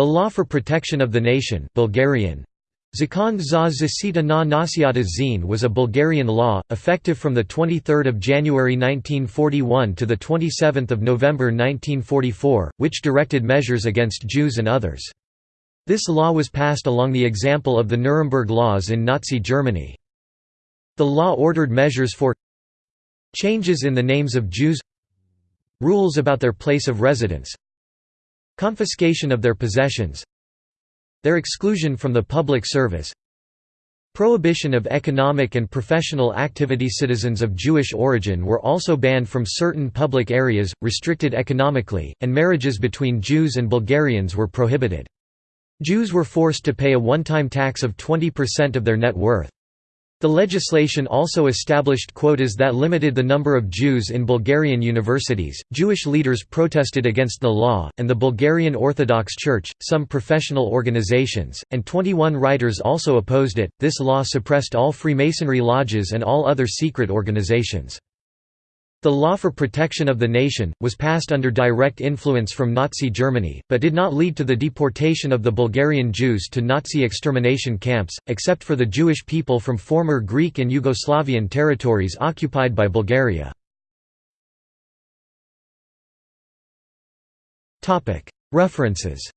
The Law for Protection of the Nation Bulgarian, Zakon za zasita na nasiata zine was a Bulgarian law, effective from 23 January 1941 to 27 November 1944, which directed measures against Jews and others. This law was passed along the example of the Nuremberg laws in Nazi Germany. The law ordered measures for changes in the names of Jews rules about their place of residence confiscation of their possessions their exclusion from the public service Prohibition of economic and professional activity Citizens of Jewish origin were also banned from certain public areas, restricted economically, and marriages between Jews and Bulgarians were prohibited. Jews were forced to pay a one-time tax of 20% of their net worth. The legislation also established quotas that limited the number of Jews in Bulgarian universities. Jewish leaders protested against the law, and the Bulgarian Orthodox Church, some professional organizations, and 21 writers also opposed it. This law suppressed all Freemasonry lodges and all other secret organizations. The Law for Protection of the Nation, was passed under direct influence from Nazi Germany, but did not lead to the deportation of the Bulgarian Jews to Nazi extermination camps, except for the Jewish people from former Greek and Yugoslavian territories occupied by Bulgaria. References